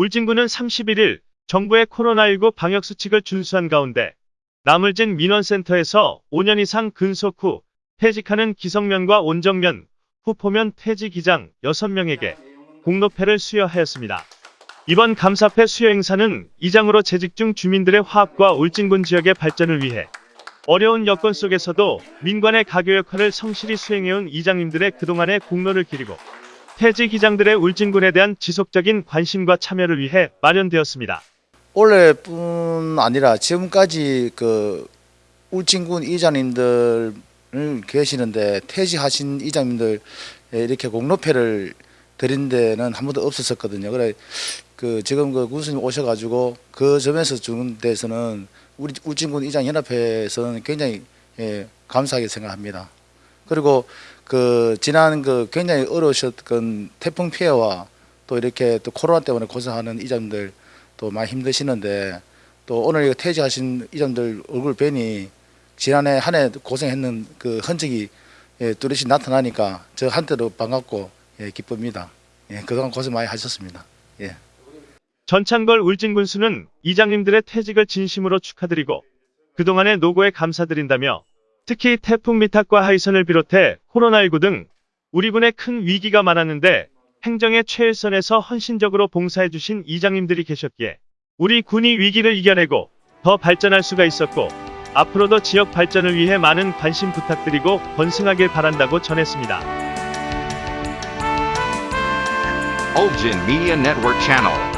울진군은 31일 정부의 코로나19 방역수칙을 준수한 가운데 나물진 민원센터에서 5년 이상 근속 후 퇴직하는 기성면과 온정면, 후포면 퇴직 이장 6명에게 공로패를 수여하였습니다. 이번 감사패 수여 행사는 이장으로 재직 중 주민들의 화합과 울진군 지역의 발전을 위해 어려운 여건 속에서도 민관의 가교 역할을 성실히 수행해온 이장님들의 그동안의 공로를 기리고 퇴직 이장들의 울진군에 대한 지속적인 관심과 참여를 위해 마련되었습니다. 올해뿐 아니라 지금까지 그 울진군 이장님들 계시는데 퇴직하신 이장님들 이렇게 공로패를 드린 데는 한 번도 없었었거든요. 그래 그 지금 그 군수님 오셔가지고 그 점에서 주는 데서는 우리 울진군 이장 연합회에서는 굉장히 예, 감사하게 생각합니다. 그리고 그 지난 그 굉장히 어려우셨던 태풍 피해와 또 이렇게 또 코로나 때문에 고생하는 이장님들 또 많이 힘드시는데 또 오늘 퇴직하신 이장님들 얼굴 뵈니 지난해 한 해 고생했는 그 흔적이 예, 뚜렷이 나타나니까 저 한때도 반갑고 예, 기쁩니다. 예, 그동안 고생 많이 하셨습니다. 예. 전창걸 울진군수는 이장님들의 퇴직을 진심으로 축하드리고 그동안의 노고에 감사드린다며 특히 태풍 미탁과 하이선을 비롯해 코로나19 등 우리 군에 큰 위기가 많았는데 행정의 최일선에서 헌신적으로 봉사해주신 이장님들이 계셨기에 우리 군이 위기를 이겨내고 더 발전할 수가 있었고 앞으로도 지역 발전을 위해 많은 관심 부탁드리고 번승하길 바란다고 전했습니다. Media Network Channel.